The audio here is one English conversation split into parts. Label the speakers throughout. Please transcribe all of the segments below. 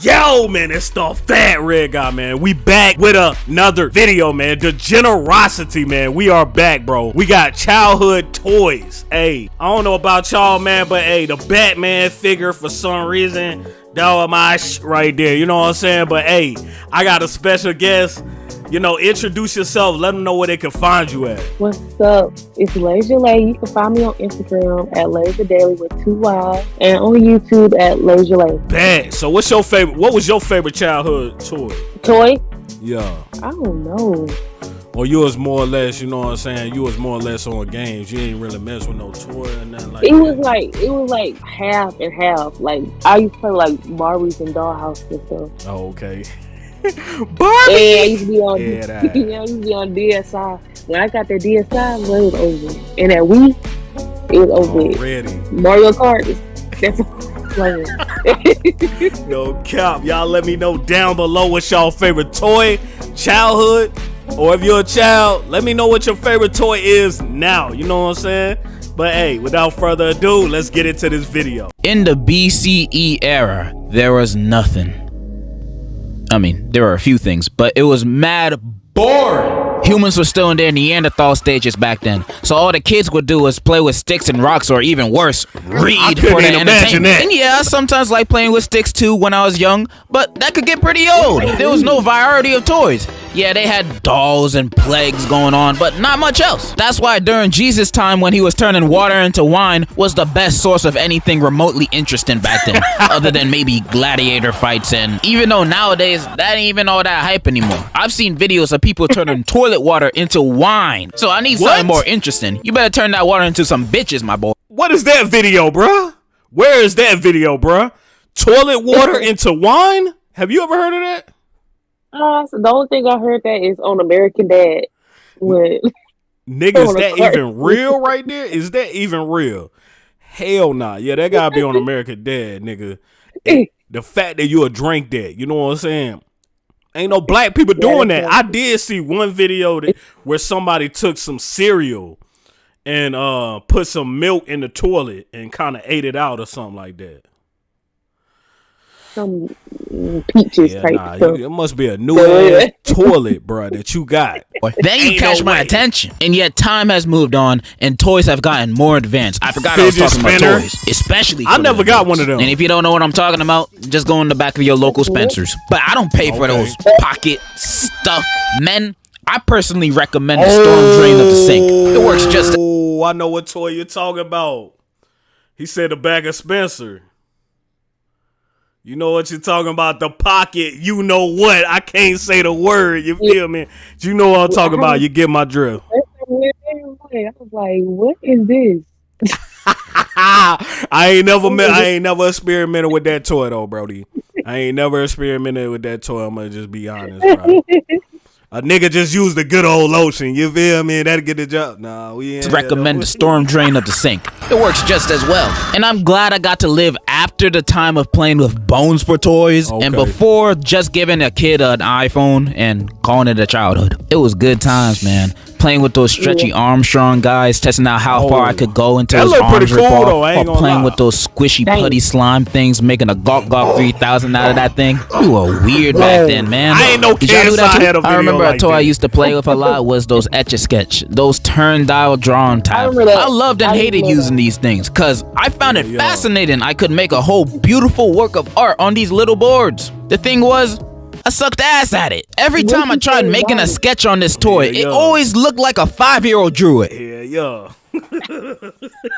Speaker 1: Yo, man, it's the Fat Red Guy, man. We back with another video, man. The generosity, man. We are back, bro. We got childhood toys. Hey, I don't know about y'all, man, but hey, the Batman figure for some reason, that was my sh right there. You know what I'm saying? But hey, I got a special guest. You know, introduce yourself. Let them know where they can find you at.
Speaker 2: What's up? It's Laser Lay. You can find me on Instagram at Laser Daily with two Y's and on YouTube at Laser Lay.
Speaker 1: Bad. So, what's your favorite? What was your favorite childhood toy?
Speaker 2: Toy?
Speaker 1: Yeah.
Speaker 2: I don't know.
Speaker 1: Or you was more or less, you know what I'm saying? You was more or less on games. You ain't really mess with no toy and nothing like
Speaker 2: It
Speaker 1: that.
Speaker 2: was like it was like half and half. Like I used to play like Barbies and Dollhouse and stuff.
Speaker 1: Oh, okay.
Speaker 2: And I used to be on
Speaker 1: Yeah, that.
Speaker 2: yeah, I used to be on DSI. When I got that DSI, it was over. And that Wii, it was over.
Speaker 1: Already.
Speaker 2: Mario Kart, that's playing.
Speaker 1: No cap. Y'all let me know down below what's y'all favorite toy, childhood, or if you're a child, let me know what your favorite toy is now. You know what I'm saying? But hey, without further ado, let's get into this video.
Speaker 3: In the BCE era, there was nothing. I mean, there were a few things, but it was mad boring. Humans were still in their Neanderthal stages back then, so all the kids would do was play with sticks and rocks, or even worse, read for their
Speaker 1: imagine
Speaker 3: entertainment.
Speaker 1: that.
Speaker 3: And yeah, I sometimes like playing with sticks too when I was young, but that could get pretty old. There was no variety of toys. Yeah, they had dolls and plagues going on, but not much else. That's why during Jesus' time, when he was turning water into wine, was the best source of anything remotely interesting back then, other than maybe gladiator fights. And even though nowadays that ain't even all that hype anymore, I've seen videos of people turning toilet water into wine. So I need
Speaker 1: What?
Speaker 3: something more interesting. You better turn that water into some bitches, my boy.
Speaker 1: What is that video, bruh? Where is that video, bruh? Toilet water into wine? Have you ever heard of that?
Speaker 2: Uh, so the only thing I heard that is on American Dad. When
Speaker 1: Nigga, is that even real right there? Is that even real? Hell nah. Yeah, that gotta be on American Dad, nigga. And the fact that you a drink that, you know what I'm saying? Ain't no black people doing that. I did see one video that, where somebody took some cereal and uh put some milk in the toilet and kind of ate it out or something like that.
Speaker 2: Some peaches
Speaker 1: Yeah,
Speaker 2: type
Speaker 1: nah,
Speaker 2: stuff.
Speaker 1: you, it must be a new ass toilet, bro, that you got.
Speaker 3: Then you catch
Speaker 1: no
Speaker 3: my
Speaker 1: way.
Speaker 3: attention. And yet time has moved on and toys have gotten more advanced. I forgot I was talking
Speaker 1: spinner.
Speaker 3: about toys. Especially
Speaker 1: I never got
Speaker 3: kids.
Speaker 1: one of them.
Speaker 3: And if you don't know what I'm talking about, just go in the back of your local mm-hmm. Spencer's. But I don't pay for those pocket stuff. Men, I personally recommend the storm drain of the sink. It works just
Speaker 1: Oh, I know what toy you're talking about. He said the bag of Spencer. You know what you're talking about? The pocket. You know what? I can't say the word. You feel me? You know what I'm talking about. You get my drill.
Speaker 2: I was like, what is this?
Speaker 1: I ain't never met. I ain't never experimented with that toy though, Brody. I ain't never experimented with that toy. I'm gonna just be honest, bro. A nigga just use the good old lotion. You feel me? That'll get the job. Nah, we ain't
Speaker 3: recommend the storm drain of the sink. It works just as well. And I'm glad I got to live after the time of playing with bones for toys and before just giving a kid an iPhone and calling it a childhood. It was good times, man. Playing with those stretchy Armstrong guys, testing out how far I oh. could go until
Speaker 1: That
Speaker 3: his arms
Speaker 1: pretty
Speaker 3: rip
Speaker 1: cool,
Speaker 3: off,
Speaker 1: though,
Speaker 3: or playing
Speaker 1: lie.
Speaker 3: with those squishy
Speaker 2: Dang.
Speaker 3: putty slime things, making a Gawk Gawk 3000 out of that thing. You were weird back then, man.
Speaker 1: I ain't no
Speaker 3: Did y'all do that
Speaker 1: I
Speaker 3: too?
Speaker 1: had a
Speaker 3: I remember
Speaker 1: like
Speaker 3: a toy I used to play with a lot was those etch a sketch, those turn dial drawn tabs.
Speaker 2: remember that.
Speaker 3: I loved and
Speaker 2: I
Speaker 3: hated using
Speaker 2: that.
Speaker 3: these things because I found it
Speaker 1: Yeah.
Speaker 3: fascinating. I could make a whole beautiful work of art on these little boards. The thing was, I sucked ass at it. Every
Speaker 2: What
Speaker 3: time I tried
Speaker 2: say
Speaker 3: making a sketch on this toy,
Speaker 1: Yeah,
Speaker 3: it
Speaker 1: yeah.
Speaker 3: always looked like a five year old drew it.
Speaker 1: Yeah, yo.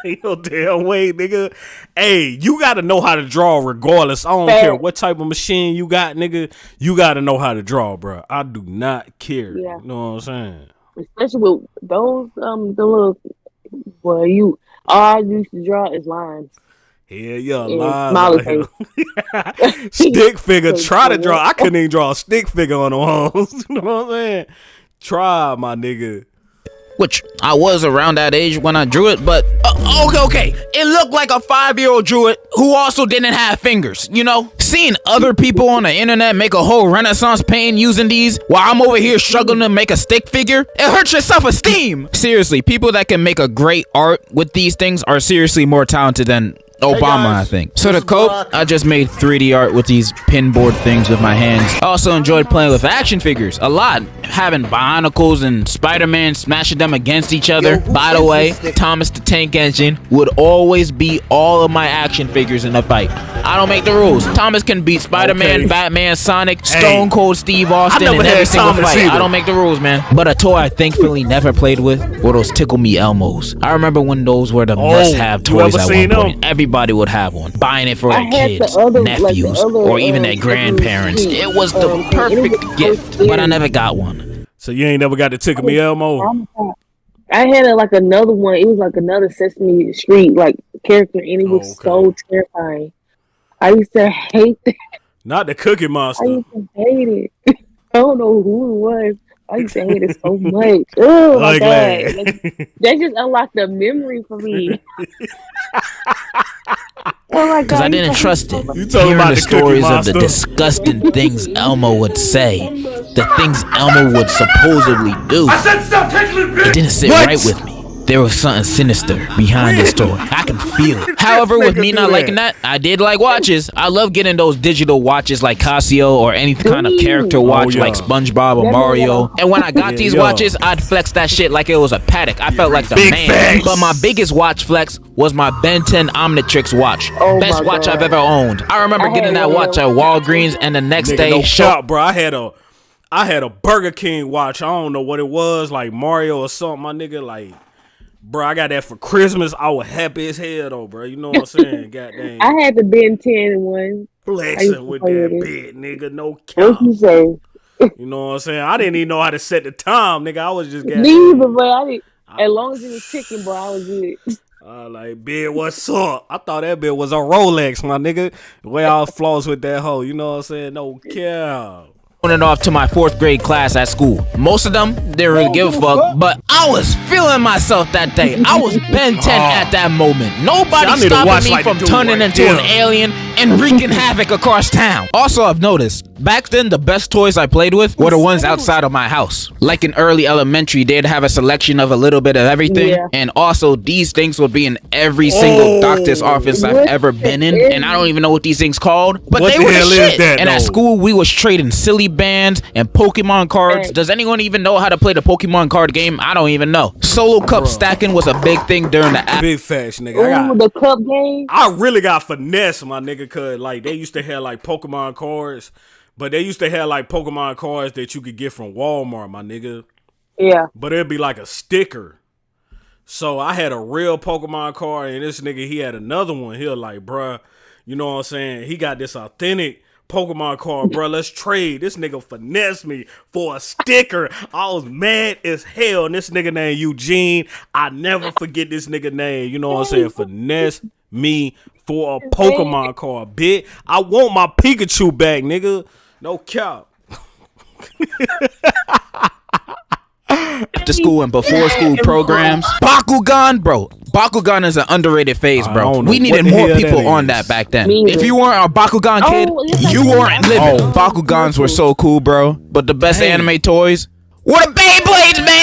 Speaker 1: Ain't no damn way, nigga. Hey, you gotta know how to draw regardless. I don't
Speaker 2: Fair.
Speaker 1: care what type of machine you got, nigga. You gotta know how to draw, bro. I do not care.
Speaker 2: Yeah.
Speaker 1: You know what I'm saying?
Speaker 2: Especially with those um the little well you all I used to draw is lines.
Speaker 1: Yeah, yeah,
Speaker 2: Yeah,
Speaker 1: lines
Speaker 2: smiley
Speaker 1: out here. stick figure. Try to draw. I couldn't even draw a stick figure on the walls. you know what I'm saying? Try, my nigga.
Speaker 3: Which I was around that age when I drew it, but uh, okay, okay. It looked like a five year old drew it who also didn't have fingers, you know? Seeing other people on the internet make a whole renaissance painting using these while I'm over here struggling to make a stick figure, it hurts your self esteem. Seriously, people that can make a great art with these things are seriously more talented than Obama,
Speaker 4: guys.
Speaker 3: I think. So to cope, I just made 3D art with these pinboard things with my hands. I also enjoyed playing with action figures a lot, having Bionicles and Spider-Man smashing them against each other.
Speaker 4: Yo,
Speaker 3: By the way. Thomas the Tank Engine would always beat all of my action figures in a fight. I don't make the rules. Thomas can beat Spider-Man,
Speaker 1: Okay.
Speaker 3: Batman, Sonic,
Speaker 1: Hey.
Speaker 3: Stone Cold Steve Austin in every single
Speaker 1: Thomas
Speaker 3: fight.
Speaker 1: either.
Speaker 3: I don't make the rules, man. But a toy I thankfully never played with were those Tickle Me Elmos. I remember when those were the
Speaker 1: Oh,
Speaker 3: must-have toys
Speaker 1: ever
Speaker 3: at
Speaker 1: seen
Speaker 3: one
Speaker 1: them?
Speaker 3: point. Everybody would have one. Buying it for
Speaker 2: I
Speaker 3: their
Speaker 2: had the
Speaker 3: kids,
Speaker 2: other- like the
Speaker 3: nephews,
Speaker 2: other,
Speaker 3: or even
Speaker 2: um,
Speaker 3: their grandparents.
Speaker 2: Sesame
Speaker 3: It was the
Speaker 2: um,
Speaker 3: perfect
Speaker 2: was
Speaker 3: gift,
Speaker 2: so
Speaker 3: but I never got one.
Speaker 1: So you ain't never got the tickle me Elmo.
Speaker 2: I had a, like another one. It was like another Sesame Street like character, and it was
Speaker 1: Oh, okay.
Speaker 2: so terrifying. I used to hate that.
Speaker 1: Not the Cookie
Speaker 2: I
Speaker 1: Monster.
Speaker 2: used to hate it. I don't know who it was. I used to hate it so much. Oh my god, Like, that just unlocked a memory for me. oh my god!
Speaker 3: Because I didn't trust it.
Speaker 1: You talking
Speaker 3: Hearing
Speaker 1: about
Speaker 3: the
Speaker 1: the
Speaker 3: stories of the disgusting things Elmo would say, the things Elmo would supposedly do. I said stop tickling, bitch. It didn't sit
Speaker 1: What?
Speaker 3: right with me. There was something sinister behind this story. I can feel it. However, with me not liking
Speaker 1: that.
Speaker 3: that, I did like watches. I love getting those digital watches like Casio or any kind of character watch
Speaker 1: Oh, yeah.
Speaker 3: like SpongeBob or Mario. And when I got
Speaker 1: Yeah,
Speaker 3: these
Speaker 1: yeah.
Speaker 3: watches, I'd flex that shit like it was a Patek. I felt like the
Speaker 1: Big
Speaker 3: man.
Speaker 1: facts.
Speaker 3: But my biggest watch flex was my Ben 10 Omnitrix watch.
Speaker 2: Oh
Speaker 3: Best watch
Speaker 2: God.
Speaker 3: I've ever owned. I remember
Speaker 2: I
Speaker 3: getting that
Speaker 2: one
Speaker 3: watch at Walgreens and the next
Speaker 1: Nigga,
Speaker 3: day
Speaker 1: no
Speaker 3: show
Speaker 1: shot, bro. I had a, I had a Burger King watch. I don't know what it was, like Mario or something. My nigga, like, bro, I got that for Christmas. I was happy as hell though, bro. You know what I'm saying? Goddamn,
Speaker 2: I had the Ben 10 and one. I
Speaker 1: flexing with that
Speaker 2: with
Speaker 1: bit, nigga. No cap.
Speaker 2: What you say?
Speaker 1: You know what I'm saying? I didn't even know how to set the time, nigga. I was just getting.
Speaker 2: either, but I didn't. As long as it was ticking, boy, I was good.
Speaker 1: Uh, like, bid, what's up? I thought that bit was a Rolex, my nigga. The way I was floss with that hoe, you know what I'm saying? No cap.
Speaker 3: It off to my fourth grade class at school. Most of them didn't really give a fuck, but I was feeling myself that day. I was Ben 10 at that moment. Nobody
Speaker 1: need to watch
Speaker 3: stopping me
Speaker 1: like
Speaker 3: from turning
Speaker 1: right
Speaker 3: into an alien and wreaking havoc across town. Also, I've noticed back then the best toys I played with were the ones outside of my house. Like in early elementary, they'd have a selection of a little bit of everything,
Speaker 2: Yeah.
Speaker 3: and also these things would be in every single
Speaker 1: Oh.
Speaker 3: doctor's office I've ever been in, and I don't even know what these things called, but
Speaker 1: What
Speaker 3: they
Speaker 1: the
Speaker 3: were the
Speaker 1: hell is
Speaker 3: shit.
Speaker 1: that,
Speaker 3: and at school, we was trading Silly Bandz and Pokemon cards.
Speaker 2: Right.
Speaker 3: Does anyone even know how to play the Pokemon card game? I don't even know. Solo cup stacking was a big thing during the app.
Speaker 1: Big facts, nigga. I got.
Speaker 2: the cup game.
Speaker 1: I really got finesse, my nigga, cause like they used to have like Pokemon cards, but they used to have like Pokemon cards that you could get from Walmart, my nigga.
Speaker 2: Yeah.
Speaker 1: But it'd be like a sticker. So I had a real Pokemon card, and this nigga he had another one. He was like, bruh, you know what I'm saying? He got this authentic Pokemon card, bruh. Let's trade. This nigga finessed me for a sticker. I was mad as hell. And this nigga named Eugene. I never forget this nigga name. You know what I'm saying? Finesse me for a Pokemon card, bitch. I want my Pikachu back, nigga. No cap.
Speaker 3: after school and before school programs. Bakugan, bro. Bakugan is an underrated phase, bro. We needed more
Speaker 1: hell that
Speaker 3: people on that back then.
Speaker 2: Me
Speaker 3: If you weren't a Bakugan kid,
Speaker 2: Oh, yes,
Speaker 3: you weren't living.
Speaker 1: Oh.
Speaker 3: Bakugans were so cool, bro. But the best
Speaker 1: Dang.
Speaker 3: anime toys were the Beyblades, man.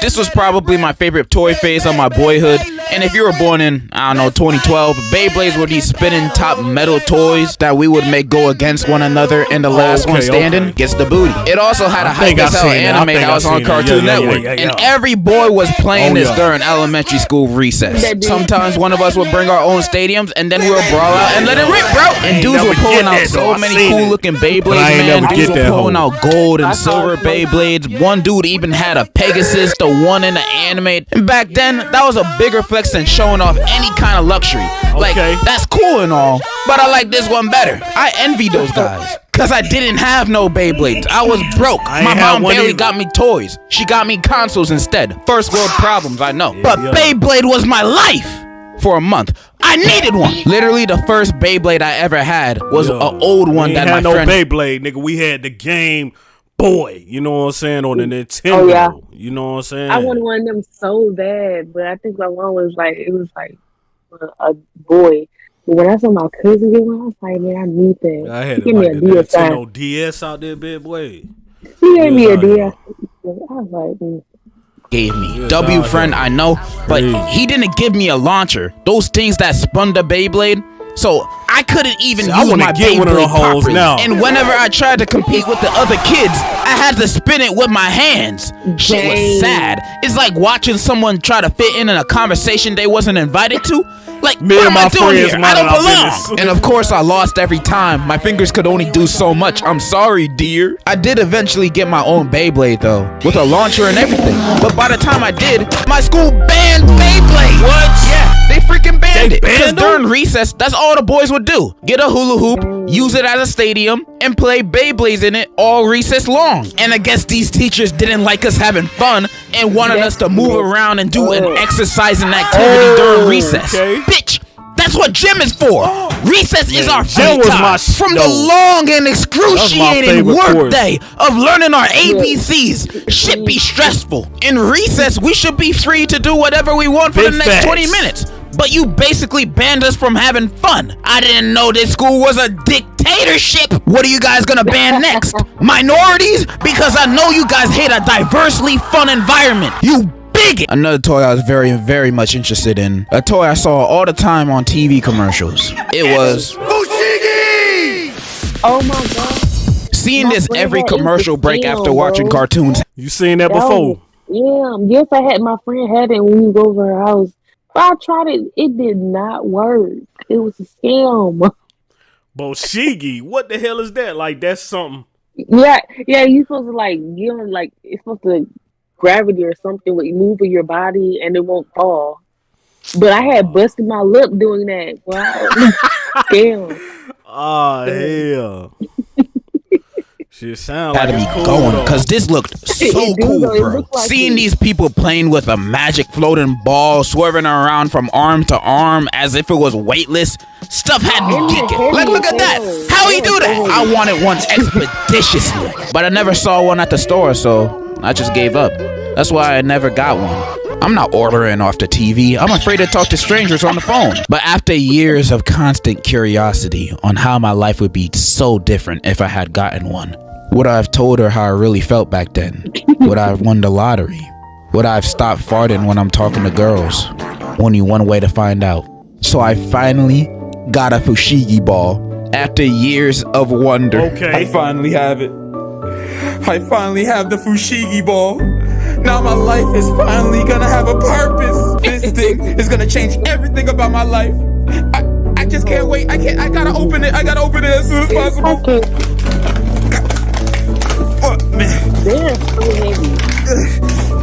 Speaker 3: This was probably my favorite toy phase of my boyhood. And if you were born in, I don't know, 2012, Beyblades were these spinning top metal toys that we would make go against one another, and the last one standing
Speaker 1: okay.
Speaker 3: gets the booty. It also had a hype
Speaker 1: think
Speaker 3: as hell
Speaker 1: seen that. I
Speaker 3: anime that was on
Speaker 1: seen that.
Speaker 3: Cartoon
Speaker 1: Yeah, yeah,
Speaker 3: Network,
Speaker 1: yeah, yeah,
Speaker 3: and every boy was playing
Speaker 1: Oh,
Speaker 3: this
Speaker 1: yeah.
Speaker 3: during elementary school recess. Sometimes one of us would bring our own stadiums, and then we would brawl out and let it rip, bro. And dudes were pulling out so many cool looking
Speaker 1: But
Speaker 3: Beyblades, man.
Speaker 1: never
Speaker 3: Dudes were pulling out gold and silver
Speaker 2: it.
Speaker 3: Beyblades. One dude even had a Pegasus, the one in the anime. And back then, that was a bigger flex than showing off any kind of luxury. Like,
Speaker 1: Okay.
Speaker 3: that's cool and all, but I like this one better. I envy those guys. Cause I didn't have no Beyblades. I was broke.
Speaker 1: I
Speaker 3: My mom barely
Speaker 1: either.
Speaker 3: got me toys. She got me consoles instead. First world problems, I know. But
Speaker 1: yeah.
Speaker 3: Beyblade was my life for a month. I needed one. Literally, the first Beyblade I ever had was an old one that
Speaker 1: ain't
Speaker 3: my
Speaker 1: had no
Speaker 3: friend.
Speaker 1: Beyblade, nigga. We had the Game Boy. You know what I'm saying on the Nintendo.
Speaker 2: Oh, yeah.
Speaker 1: You know what I'm saying?
Speaker 2: I wanted one of them so bad, but I think my one was like it was like a, a boy. But when I saw my cousin get one, I was like, man, I need that.
Speaker 1: I had
Speaker 2: He
Speaker 1: it
Speaker 2: gave me a
Speaker 1: the
Speaker 2: DS.
Speaker 1: Nintendo DS out there, big boy.
Speaker 2: He gave me a DS. I was like, mm.
Speaker 3: gave me. W friend, I know, but he didn't give me a launcher. Those things that spun the Beyblade. So I couldn't even
Speaker 1: See,
Speaker 3: use
Speaker 1: I
Speaker 3: my
Speaker 1: get one of
Speaker 3: Beyblade
Speaker 1: them hoes
Speaker 3: properly.
Speaker 1: now.
Speaker 3: And whenever I tried to compete with the other kids, I had to spin it with my hands. Shit was sad. It's like watching someone try to fit in in a conversation they wasn't invited to. Like,
Speaker 1: Me
Speaker 3: what
Speaker 1: and
Speaker 3: am I
Speaker 1: my
Speaker 3: doing
Speaker 1: friends
Speaker 3: here? I don't belong. And of course, I lost every time. My fingers could only do so much. I'm sorry, dear. I did eventually get my own Beyblade though, with a launcher and everything. But by the time I did, my school banned Beyblade.
Speaker 1: What?
Speaker 3: Yeah, they freaking banned
Speaker 1: They
Speaker 3: it. Because
Speaker 1: them?
Speaker 3: during recess, that's all the boys would do: get a hula hoop, use it as a stadium, and play Beyblades in it all recess long. And I guess these teachers didn't like us having fun and wanted us to move around and do an
Speaker 2: Oh.
Speaker 3: exercising activity
Speaker 1: Oh,
Speaker 3: during recess.
Speaker 1: okay.
Speaker 3: Bitch, that's what gym is for. Recess is our
Speaker 1: gym
Speaker 3: free time
Speaker 1: my
Speaker 3: from
Speaker 1: no.
Speaker 3: the long and excruciating
Speaker 1: favorite
Speaker 3: work
Speaker 1: course.
Speaker 3: day of learning our ABCs. Should be stressful. In recess, we should be free to do whatever we want for
Speaker 1: Big
Speaker 3: the next
Speaker 1: facts.
Speaker 3: 20 minutes. But you basically banned us from having fun. I didn't know this school was a dictatorship. What are you guys gonna ban next? Minorities? Because I know you guys hate a diversely fun environment. You bigot. Another toy I was very, very much interested in. A toy I saw all the time on TV commercials. It was
Speaker 2: Oh my god.
Speaker 3: seeing
Speaker 2: My
Speaker 3: this every commercial break
Speaker 2: sale,
Speaker 3: after watching
Speaker 2: bro.
Speaker 3: cartoons.
Speaker 1: You seen that
Speaker 2: That
Speaker 1: before?
Speaker 2: was- yeah, yes, I had my friend had it when we go over her house. But I tried it, it did not work. It was a scam.
Speaker 1: Fushigi, what the hell is that? Like that's something.
Speaker 2: Yeah, yeah, you supposed to like get on like it's supposed to gravity or something with moving your body and it won't fall. But I had busted my lip doing that. Wow. Damn.
Speaker 1: Oh hell. Shit sound
Speaker 3: had
Speaker 1: like
Speaker 3: to be
Speaker 1: cool,
Speaker 3: going
Speaker 1: though.
Speaker 3: because this looked so cool,
Speaker 2: though.
Speaker 3: Bro.
Speaker 2: like
Speaker 3: Seeing
Speaker 2: it.
Speaker 3: these people playing with a magic floating ball, swerving around from arm to arm as if it was weightless, stuff had me
Speaker 2: Yeah,
Speaker 3: geeking. Like, look at that! How he
Speaker 2: Yeah,
Speaker 3: do that? I wanted one expeditiously, but I never saw one at the store, so I just gave up. That's why I never got one. I'm not ordering off the TV. I'm afraid to talk to strangers on the phone. But after years of constant curiosity on how my life would be so different if I had gotten one, would I have told her how I really felt back then? Would I have won the lottery? Would I have stopped farting when I'm talking to girls? Only one way to find out. So I finally got a Fushigi ball. After years of wonder,
Speaker 1: Okay.
Speaker 3: I finally have it. I finally have the Fushigi ball. Now my life is finally gonna have a purpose. This thing is gonna change everything about my life. I, I just can't wait. I can't. I gotta open it. I gotta open it as soon as possible.
Speaker 2: Okay.
Speaker 3: Oh, man.
Speaker 2: So heavy.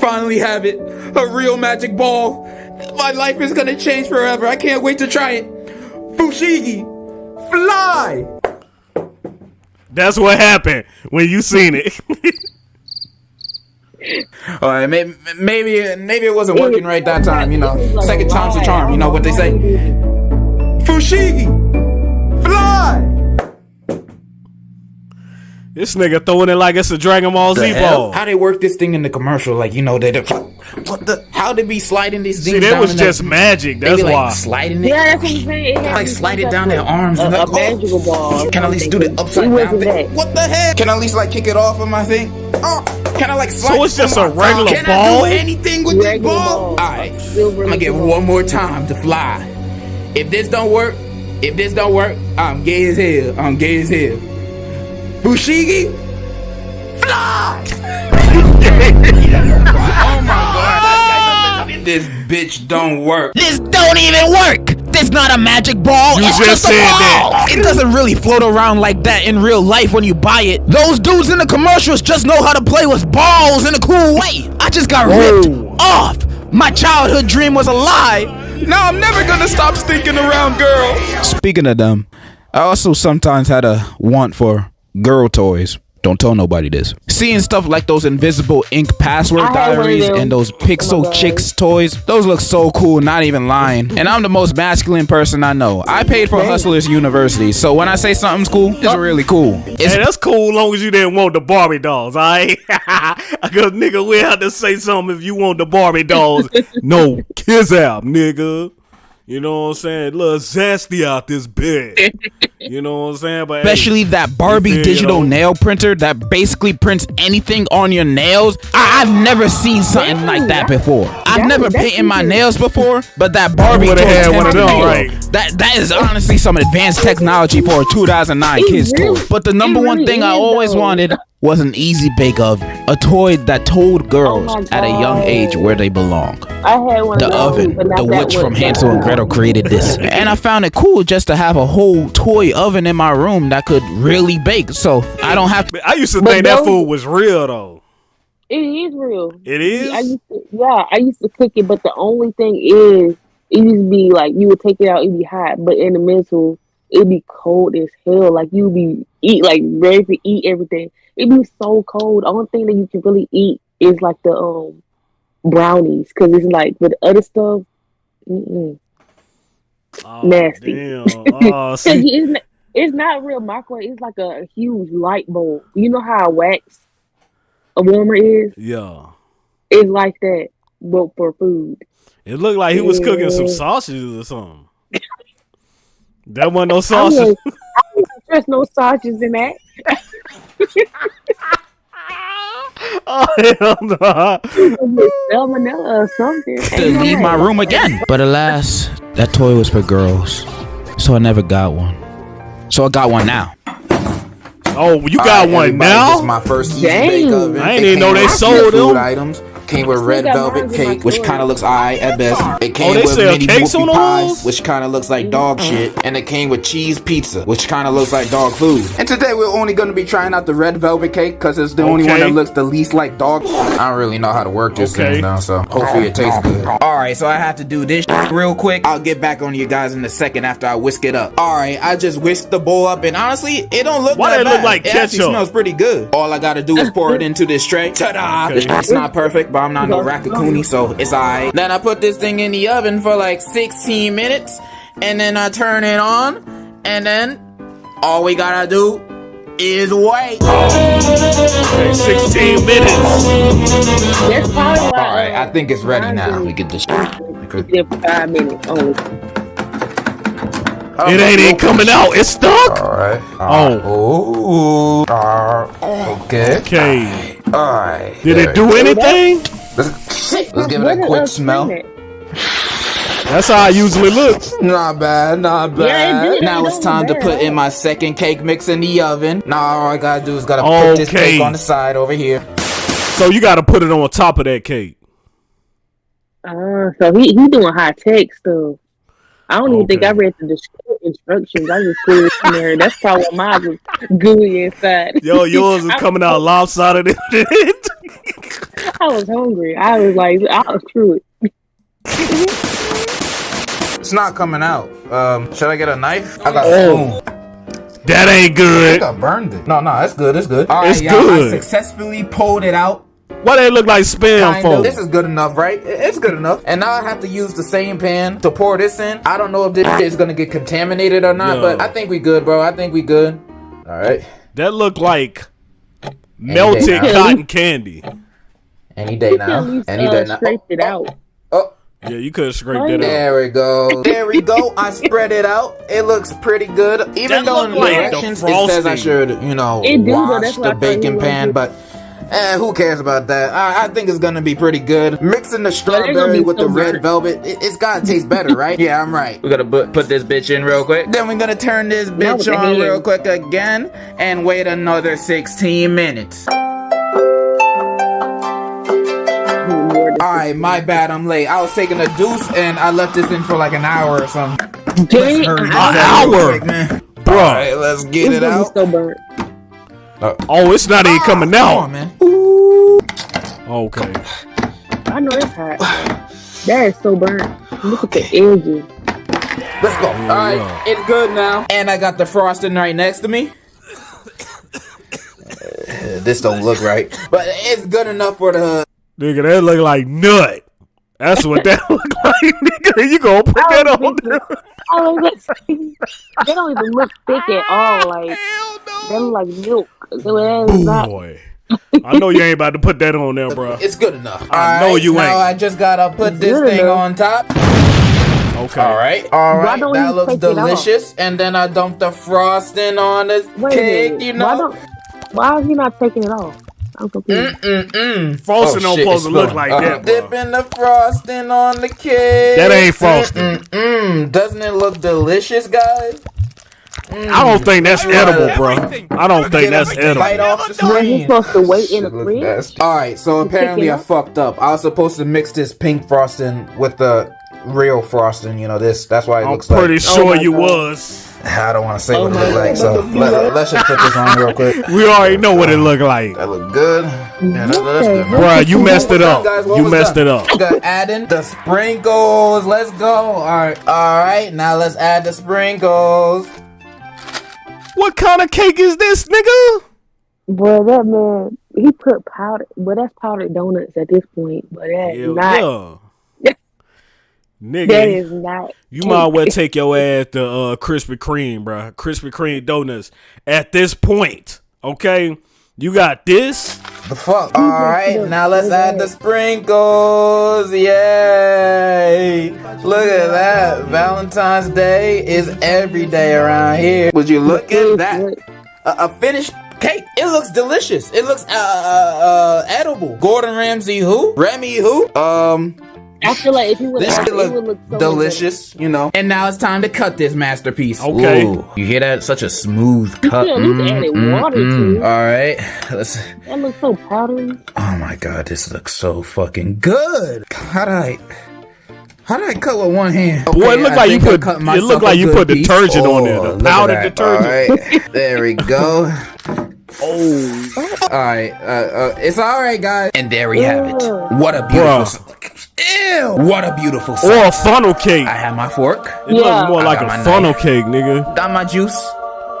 Speaker 3: Finally have it. A real magic ball. My life is gonna change forever. I can't wait to try it. Fushigi, fly.
Speaker 1: That's what happened when you seen it.
Speaker 3: All right, maybe maybe maybe it wasn't working right that time. You know,
Speaker 2: It was like
Speaker 3: second time's a charm. You know what they say. Fushigi,
Speaker 1: this nigga throwing it like it's a Dragon Ball Z ball.
Speaker 3: How they work this thing in the commercial? Like you know, they they- what the? How they be sliding these things?
Speaker 1: See, that
Speaker 3: down
Speaker 1: was just
Speaker 3: the,
Speaker 1: magic.
Speaker 3: They
Speaker 1: That's
Speaker 3: be like
Speaker 1: why.
Speaker 3: sliding it.
Speaker 2: Yeah, that's what I'm saying. It had
Speaker 3: Like slide it down their arms
Speaker 2: A,
Speaker 3: and
Speaker 2: a
Speaker 3: like, oh.
Speaker 2: ball.
Speaker 3: Can I at least do the upside down thing?
Speaker 2: that.
Speaker 3: What the heck? Can I at least like kick it off of my thing? Oh, can I like slide?
Speaker 1: So it's
Speaker 3: it
Speaker 1: just a
Speaker 3: my-
Speaker 1: regular
Speaker 3: can
Speaker 1: ball?
Speaker 3: I do anything with this ball?
Speaker 2: ball.
Speaker 3: Alright, I'm gonna
Speaker 2: really
Speaker 3: give it one more time to fly. If this don't work, if this don't work, I'm gay as hell. I'm gay as hell. Fushigi, fly! oh my god. This bitch don't work. This don't even work. This not a magic ball.
Speaker 1: You
Speaker 3: it's
Speaker 1: just
Speaker 3: just, a
Speaker 1: said
Speaker 3: ball.
Speaker 1: that.
Speaker 3: It doesn't really float around like that in real life when you buy it. Those dudes in the commercials just know how to play with balls in a cool way. I just got
Speaker 1: Whoa.
Speaker 3: ripped off. My childhood dream was a lie. Now I'm never gonna stop stinking around girls. Speaking of them, I also sometimes had a want for girl toys. Don't tell nobody this. Seeing stuff like those invisible ink password
Speaker 2: I had one of
Speaker 3: diaries and those
Speaker 2: Oh
Speaker 3: pixel
Speaker 2: God.
Speaker 3: Chix toys, those look so cool, not even lying. And I'm the most masculine person I know. I paid for Hustlers University, so when I say something's cool, it's oh. really cool. It's
Speaker 1: Hey, that's cool long as you didn't want the Barbie dolls, alright? Cause nigga, we have to say something if you want the Barbie dolls. no, kiss out, nigga. You know what I'm saying? Little zesty out this bitch. you know what I'm saying? But hey,
Speaker 5: Especially that Barbie
Speaker 1: feel, you
Speaker 5: digital
Speaker 1: know?
Speaker 5: nail printer that basically prints anything on your nails. I- I've never seen something like that before. I've
Speaker 2: That-
Speaker 5: never painted my nails before, but that Barbie
Speaker 1: would've
Speaker 5: toy
Speaker 1: had one of
Speaker 5: tempted
Speaker 1: them,
Speaker 5: me.
Speaker 1: right.
Speaker 5: That that is honestly some advanced technology for a 2009 kids
Speaker 2: really-
Speaker 5: toy. But the number
Speaker 2: it
Speaker 5: one
Speaker 2: really
Speaker 5: thing I always
Speaker 2: though.
Speaker 5: wanted was an easy bake oven, a toy that told oh girls
Speaker 2: Oh
Speaker 5: at a young age where they belong.
Speaker 2: I had one
Speaker 5: The
Speaker 2: of
Speaker 5: oven,
Speaker 2: but
Speaker 5: the witch from Hansel and Gretel created this, and I found it cool just to have a whole toy oven in my room that could really bake. So I don't have to.
Speaker 1: I used to
Speaker 2: But
Speaker 1: think that food was real though.
Speaker 2: It is real.
Speaker 1: It is?
Speaker 2: I used to, yeah, I used to cook it, but the only thing is, it used to be like you would take it out, it'd be hot, but in the middle, it'd be cold as hell. Like you'd be eat like ready to eat everything. It'd be so cold. Only thing that you can really eat is like the um brownies, because it's like with other stuff. Mm-mm.
Speaker 1: Oh,
Speaker 2: Nasty.
Speaker 1: Damn. Oh,
Speaker 2: it's, not, it's not real microwave. It's like a, huge light bulb. You know how a wax a warmer is?
Speaker 1: yeah.
Speaker 2: It's like that, but for food.
Speaker 1: It looked like he was cooking some sausages or something. That wasn't no
Speaker 2: I
Speaker 1: sausage.
Speaker 2: I trust no sausages in that.
Speaker 1: oh hell no!
Speaker 2: Salmonella or something.
Speaker 5: to leave my room again. But alas, that toy was for girls, so I never got one. So I got one now.
Speaker 1: Oh, you got
Speaker 3: Alright,
Speaker 1: one now?
Speaker 3: This is my first easy bake oven.
Speaker 1: I didn't even know they sold
Speaker 3: food
Speaker 1: them.
Speaker 3: items. Came with red velvet
Speaker 2: mine in my
Speaker 3: cake, which kind of looks eye at best. It came
Speaker 1: Oh,
Speaker 3: with mini
Speaker 1: cakes
Speaker 3: whoopie
Speaker 1: on
Speaker 3: pies, which kind of looks like dog shit, and it came with cheese pizza, which kind of looks like dog food. And today we're only going to be trying out the red velvet cake because it's the only one that looks the least like dog. I don't really know how to work this
Speaker 1: Okay.
Speaker 3: thing now, so hopefully it tastes good. All right, so I have to do this real quick. I'll get back on you guys in a second after I whisk it up. All right, I just whisked the bowl up, and honestly, it don't look
Speaker 1: Why
Speaker 3: that
Speaker 1: that look
Speaker 3: bad.
Speaker 1: like
Speaker 3: it actually
Speaker 1: ketchup?
Speaker 3: smells pretty good. All I gotta do is pour it into this tray. Ta-da!
Speaker 1: Okay.
Speaker 3: It's not perfect, but I'm not no raccoonie, so it's alright. Then I put this thing in the oven for like 16 minutes, and then I turn it on, and then all we gotta do is wait.
Speaker 1: Okay, 16 minutes.
Speaker 2: That's probably.
Speaker 3: All right, I think it's ready now.
Speaker 2: is-
Speaker 3: We get this.
Speaker 2: Five minutes only.
Speaker 1: It ain't even coming out. It's stuck.
Speaker 3: All right.
Speaker 1: Oh.
Speaker 3: Ooh. Uh, okay.
Speaker 1: Okay.
Speaker 3: All right.
Speaker 1: Did it do anything?
Speaker 3: Let's, let's give it a quick smell.
Speaker 1: That's how I usually look.
Speaker 3: Not bad, not bad.
Speaker 2: Yeah, it.
Speaker 3: Now it's
Speaker 2: don't
Speaker 3: time to put in my second cake mix in the oven. Now all I gotta do is gotta put this cake on the side over here.
Speaker 1: So you got to put it on top of that cake.
Speaker 2: that? Uh, so he he doing high tech stuff. I don't even think I read the instructions. I just put it in there. That's probably why mine was gooey inside.
Speaker 1: Yo, yours is coming out lopsided. and shit.
Speaker 2: I was hungry. I was like, I'll screw it.
Speaker 3: It's not coming out. Um, should I get a knife? I got
Speaker 1: Oh.
Speaker 3: spoon.
Speaker 1: that ain't
Speaker 3: I
Speaker 1: good.
Speaker 3: think I burned it. No, no, it's good. It's good. All right,
Speaker 1: It's
Speaker 3: y'all,
Speaker 1: good.
Speaker 3: I successfully pulled it out.
Speaker 1: Why they look like spam
Speaker 3: Kind of. This is good enough, right? It's good enough. And now I have to use the same pan to pour this in. I don't know if this shit is gonna get contaminated or not,
Speaker 1: Yo.
Speaker 3: but I think we good, bro. I think we good. All right.
Speaker 1: That look like melted cotton candy.
Speaker 3: Any day now.
Speaker 2: least
Speaker 3: Any
Speaker 2: uh,
Speaker 3: day now.
Speaker 2: scraped it out.
Speaker 3: Oh,
Speaker 1: Yeah, you could have scraped it out.
Speaker 3: There we go. There we go. I spread it out. It looks pretty good. Even
Speaker 1: That
Speaker 3: though in the
Speaker 1: look like
Speaker 3: it says I should, you know,
Speaker 2: It do, though.
Speaker 3: wash
Speaker 2: That's why
Speaker 3: the
Speaker 2: I
Speaker 3: baking pan,
Speaker 2: gonna-
Speaker 3: but eh, who cares about that? I, I think it's gonna be pretty good. Mixing the
Speaker 2: they're
Speaker 3: strawberry with
Speaker 2: so
Speaker 3: the red
Speaker 2: burnt.
Speaker 3: velvet, it, it's gotta taste better, right? yeah, I'm right. We gotta put, put this bitch in real quick. Then we're gonna turn this bitch
Speaker 2: the
Speaker 3: on
Speaker 2: hand.
Speaker 3: real quick again and wait another 16 minutes. Alright, my bad, I'm late. I was taking a deuce and I left this in for like an hour or something.
Speaker 2: Dang,
Speaker 3: Hurry
Speaker 1: An
Speaker 3: this up real
Speaker 1: hour?
Speaker 3: quick, man.
Speaker 1: Bruh.
Speaker 3: Alright, let's get
Speaker 2: it's
Speaker 3: it out.
Speaker 2: so burnt.
Speaker 1: Oh, it's not even coming
Speaker 3: Come
Speaker 1: out.
Speaker 3: on, man.
Speaker 1: Okay.
Speaker 2: I know it's hot. That is so burnt. Look at the edges.
Speaker 3: Let's go.
Speaker 1: yeah.
Speaker 3: Alright, it's good now. And I got the frosting right next to me. Uh, this don't look right. But it's good enough for the
Speaker 1: Nigga, that look like nut. That's what that look like, nigga. You gonna put that oh, on there?
Speaker 2: Oh, that's, they don't even look thick at all. Ah, like they look like milk. That is not.
Speaker 1: Boy. I know you ain't about to put that on there, bro.
Speaker 3: It's good enough.
Speaker 1: I know
Speaker 3: Alright,
Speaker 1: you
Speaker 3: now
Speaker 1: ain't.
Speaker 3: I just gotta put this thing
Speaker 2: enough.
Speaker 3: on top.
Speaker 1: Okay.
Speaker 3: All right, all
Speaker 2: Why
Speaker 3: right.
Speaker 2: don't
Speaker 3: That looks
Speaker 2: take it off?
Speaker 3: delicious. And then I dumped the frosting on the
Speaker 2: Wait a
Speaker 3: cake.
Speaker 2: minute.
Speaker 3: You
Speaker 2: Why
Speaker 3: know.
Speaker 2: don't? Why is he not taking it off? I'm confused.
Speaker 3: Mm-mm-mm.
Speaker 1: Frosting don't supposed to look like
Speaker 3: Uh,
Speaker 1: that, bro.
Speaker 3: Dipping the frosting on the cake.
Speaker 1: That ain't frosting.
Speaker 3: Mm-mm-mm. Doesn't it look delicious, guys?
Speaker 1: I don't think that's edible, bro. I don't think that's
Speaker 3: Bite
Speaker 1: edible.
Speaker 3: off the
Speaker 2: Well, he's
Speaker 3: screen.
Speaker 2: supposed to wait in the fridge.
Speaker 3: All right, so apparently I fucked up. I was supposed to mix this pink frosting with the real frosting. You know this. That's why it
Speaker 1: I'm
Speaker 3: looks
Speaker 1: pretty
Speaker 3: like.
Speaker 1: sure
Speaker 2: my
Speaker 1: you
Speaker 2: God.
Speaker 1: was.
Speaker 3: I don't want to say
Speaker 2: Oh
Speaker 3: what it
Speaker 2: my
Speaker 3: looked like, so let, let's just put this on real quick.
Speaker 1: We already know what it looked like.
Speaker 3: That looked good. Yeah, that, that's good. man.
Speaker 1: Bruh, you messed it up.
Speaker 3: Guys,
Speaker 1: You messed
Speaker 3: done?
Speaker 1: it up.
Speaker 3: Got adding the sprinkles. Let's go. All right, all right. Now let's add the sprinkles.
Speaker 1: What kind of cake is this, nigga?
Speaker 2: Bro, that man, he put powder. Well, that's powdered donuts at this point, but that's
Speaker 1: Hell
Speaker 2: not.
Speaker 1: yeah. Nigga,
Speaker 2: That is not.
Speaker 1: you might well take your ass to uh, Krispy Kreme, bruh. Krispy Kreme donuts. At this point, okay? You got this.
Speaker 3: The fuck. All right, now let's add the sprinkles. Yay! Look at that. Valentine's Day is every day around here. Would you look at that? a, a finished cake. It looks delicious. It looks uh, uh, uh edible. Gordon Ramsay who? Remy who? Um,
Speaker 2: I feel like if he would
Speaker 3: this
Speaker 2: have, it would
Speaker 3: look
Speaker 2: look so
Speaker 3: delicious, you know. And now it's time to cut this masterpiece.
Speaker 1: Okay.
Speaker 3: Ooh, you hear that? Such a smooth cut.
Speaker 2: should at least add it water mm-hmm. to it.
Speaker 3: All right, let's.
Speaker 2: That looks so powdery.
Speaker 3: Oh my god, this looks so fucking good. How did I? How did I cut with one hand?
Speaker 1: Boy, it look
Speaker 3: I
Speaker 1: like you put- it
Speaker 3: myself
Speaker 1: look like you
Speaker 3: good
Speaker 1: put
Speaker 3: piece.
Speaker 1: detergent on there,
Speaker 3: oh, the
Speaker 1: powdered detergent.
Speaker 3: All right, there we go. Oh, all right. Uh, uh, it's all right, guys. And there we have it. What a beautiful.
Speaker 1: Bruh.
Speaker 3: Ew! What a beautiful.
Speaker 1: Or a funnel cake.
Speaker 3: I have my fork,
Speaker 1: It
Speaker 2: Yeah.
Speaker 1: looks more
Speaker 3: I
Speaker 1: like a funnel
Speaker 3: knife.
Speaker 1: cake, nigga.
Speaker 3: got my juice,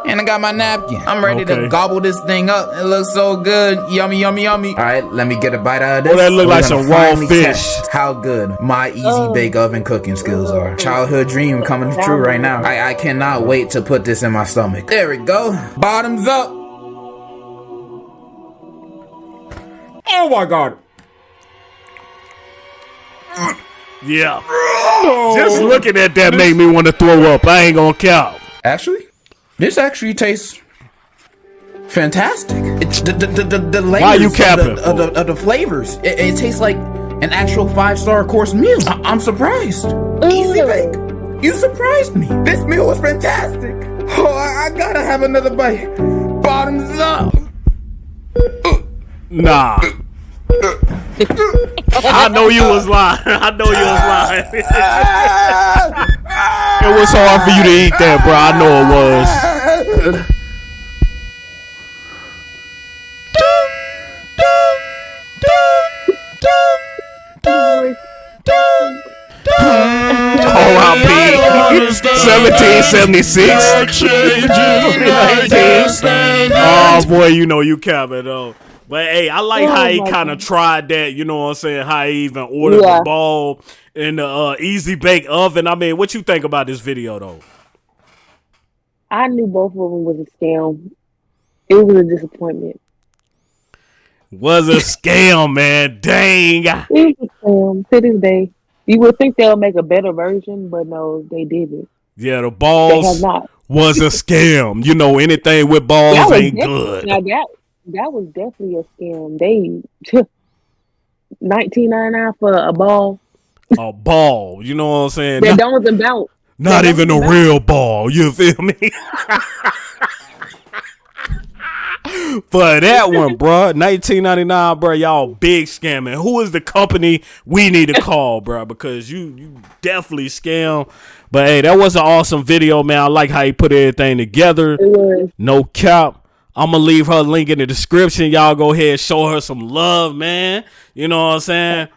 Speaker 3: and I got my napkin. I'm ready
Speaker 1: Okay.
Speaker 3: to gobble this thing up. It looks so good. Yummy, yummy, yummy. All right, let me get a bite out of this.
Speaker 1: Oh, that look
Speaker 3: We're
Speaker 1: like
Speaker 3: gonna
Speaker 1: some raw fish.
Speaker 3: How good my easy
Speaker 2: Oh.
Speaker 3: bake oven cooking skills are. Childhood dream coming true right now. I, I cannot wait to put this in my stomach. There we go. Bottoms up. Oh my god.
Speaker 1: Yeah. Just looking at that made me want to throw up. I ain't gonna count.
Speaker 3: Actually, this actually tastes fantastic. It's the the the, the, the layers
Speaker 1: Why you
Speaker 3: of the, of the, of the flavors. It, it tastes like an actual five star course meal. I, I'm surprised. Easy bake. You surprised me. This meal was fantastic. Oh, I, I gotta have another bite. Bottoms up.
Speaker 1: Nah. I know you was lying. I know you was lying. it was hard for you to eat that, bro. I know it was. R.I.P. 1776. Oh boy, you know you cap it though. But hey, I like
Speaker 2: Oh
Speaker 1: how he kind of tried that. You know what I'm saying? How he even ordered
Speaker 2: Yeah.
Speaker 1: the ball in the uh, easy bake oven. I mean, what you think about this video though?
Speaker 2: I knew both of them was a scam. It was a disappointment.
Speaker 1: Was a scam, man. Dang.
Speaker 2: It was a scam to this day. You would think they'll make a better version, but no, they didn't.
Speaker 1: Yeah, the balls was a scam. You know, anything with balls ain't good.
Speaker 2: Now that that was definitely a scam. They nineteen ninety nine for a ball
Speaker 1: A ball. You know what I'm saying?
Speaker 2: that
Speaker 1: Not,
Speaker 2: don't even bounce.
Speaker 1: not even a
Speaker 2: don't
Speaker 1: real ball. You feel me? For that one, bruh, 1999, bruh, y'all big scamming. Who is the company we need to call, bruh? Because you you definitely scam. But hey, that was an awesome video, man. I like how he put everything together. No cap. I'm gonna leave her link in the description. Y'all go ahead, show her some love, man. You know what I'm saying?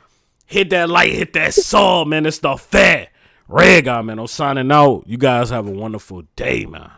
Speaker 1: Hit that like, hit that sub, man. It's the fat red guy, man. I'm signing out. You guys have a wonderful day, man.